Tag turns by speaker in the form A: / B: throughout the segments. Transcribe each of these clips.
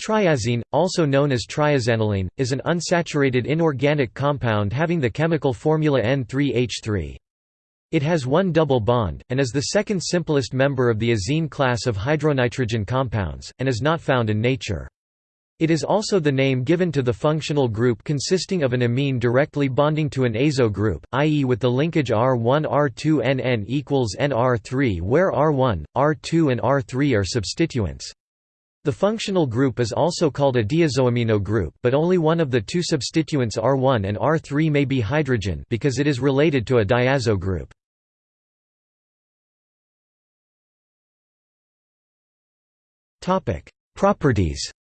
A: Triazene, also known as triazanilene, is an unsaturated inorganic compound having the chemical formula N3H3. It has one double bond, and is the second simplest member of the azene class of hydronitrogen compounds, and is not found in nature. It is also the name given to the functional group consisting of an amine directly bonding to an azo group, i.e. with the linkage R1-R2-NN equals NR3 where R1, R2 and R3 are substituents. The functional group is also called a diazoamino group but only one of the two substituents R1 and R3 may be hydrogen because it is related to a diazo group. Properties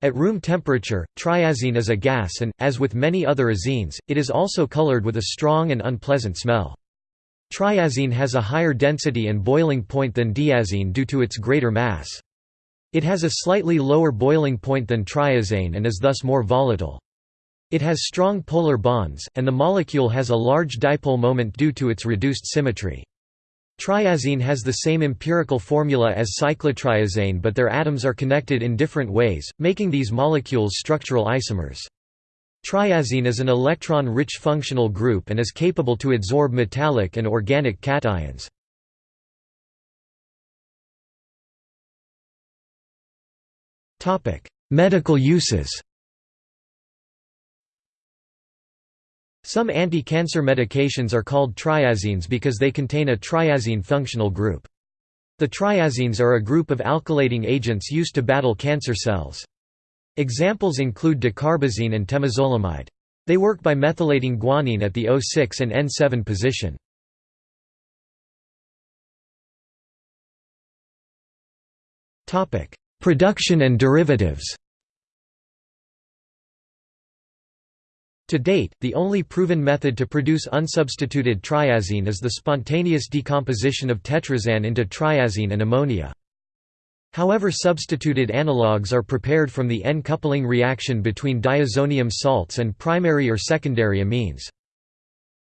A: At room temperature, triazene is a gas and, as with many other azines, it is also colored with a strong and unpleasant smell. Triazene has a higher density and boiling point than diazine due to its greater mass. It has a slightly lower boiling point than triazine and is thus more volatile. It has strong polar bonds, and the molecule has a large dipole moment due to its reduced symmetry. Triazene has the same empirical formula as cyclotriazane but their atoms are connected in different ways, making these molecules structural isomers. Triazene is an electron-rich functional group and is capable to adsorb metallic and organic cations. Medical uses Some anti-cancer medications are called triazenes because they contain a triazene functional group. The triazenes are a group of alkylating agents used to battle cancer cells. Examples include dacarbazine and temozolomide. They work by methylating guanine at the O6 and N7 position. Production and derivatives To date, the only proven method to produce unsubstituted triazene is the spontaneous decomposition of tetrazane into triazene and ammonia. However substituted analogues are prepared from the N-coupling reaction between diazonium salts and primary or secondary amines.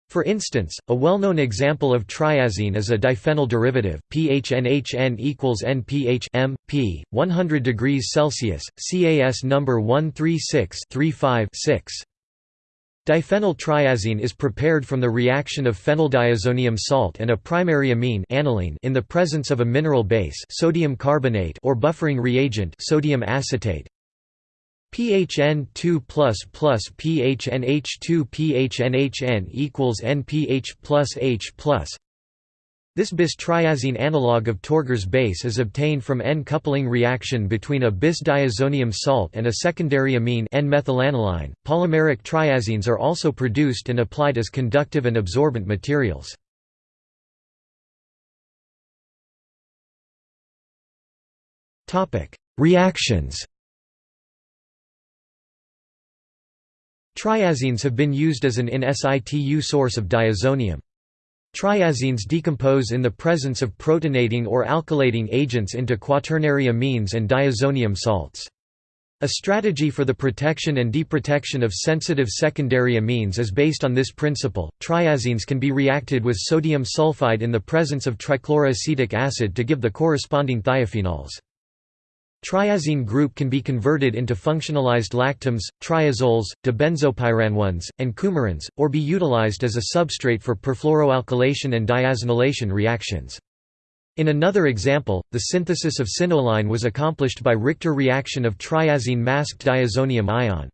A: For instance, a well-known example of triazene is a diphenyl derivative, PHNHN equals NPH M, P, 100 degrees Celsius, CAS number 136 6 Diphenyl triazene is prepared from the reaction of phenyldiazonium salt and a primary amine aniline in the presence of a mineral base sodium carbonate or buffering reagent sodium acetate. PHN2 plus plus PHNH2 PHNHN equals NPH plus H plus this bis-triazene analog of Tröger's base is obtained from N-coupling reaction between a bis-diazonium salt and a secondary amine N-methylaniline. Polymeric triazenes are also produced and applied as conductive and absorbent materials. Topic: Reactions. Triazenes have been used as an in situ source of diazonium. Triazenes decompose in the presence of protonating or alkylating agents into quaternary amines and diazonium salts. A strategy for the protection and deprotection of sensitive secondary amines is based on this principle. Triazenes can be reacted with sodium sulfide in the presence of trichloroacetic acid to give the corresponding thiophenols. Triazene group can be converted into functionalized lactams, triazoles, dibenzopyranones, and coumarins, or be utilized as a substrate for perfluoroalkylation and diazonylation reactions. In another example, the synthesis of cinnoline was accomplished by Richter reaction of triazene masked diazonium ion.